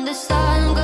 When the sun